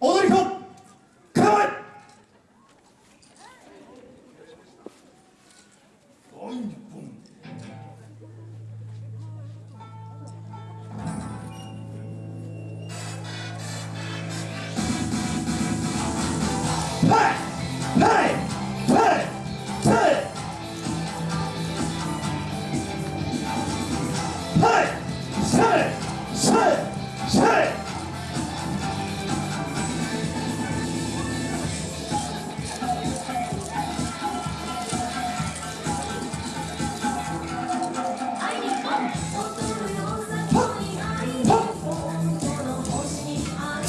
Olur yok.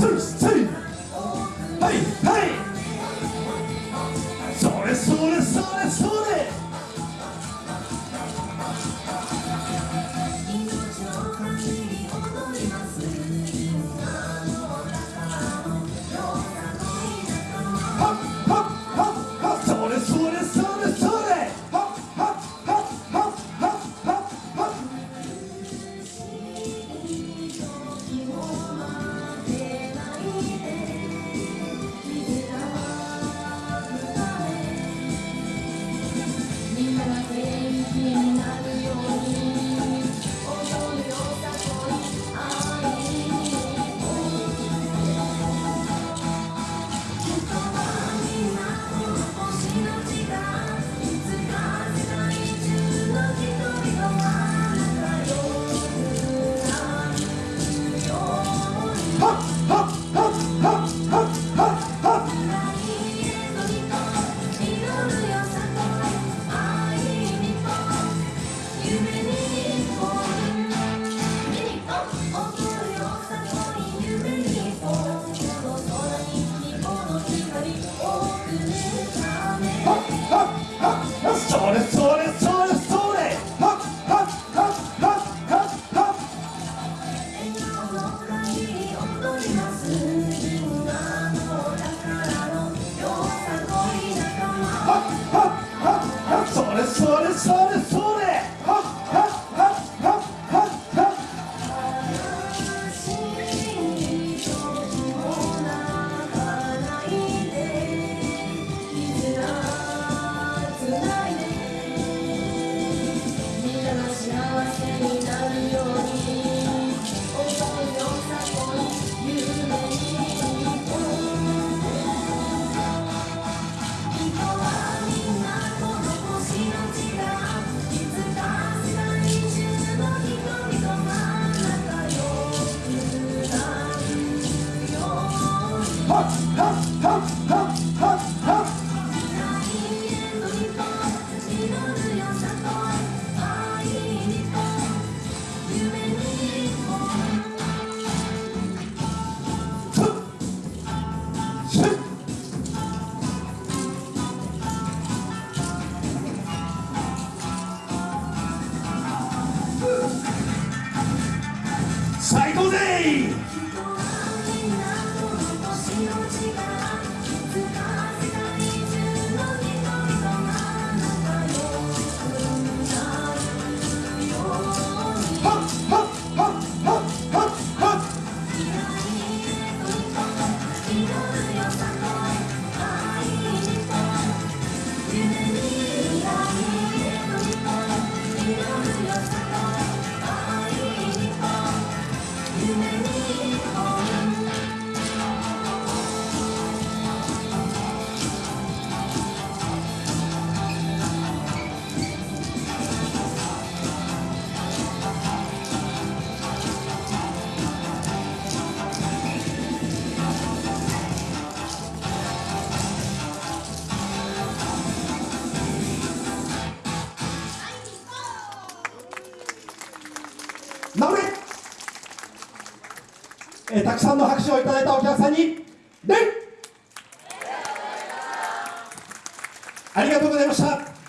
cease, cease. coração. Hey! えー、たくさんの拍手をいただいたお客さんに礼ありがとうございました。